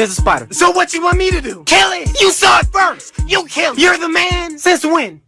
There's a spider. So what you want me to do? Kill it! You saw it first! You kill it! You're the man! Since when?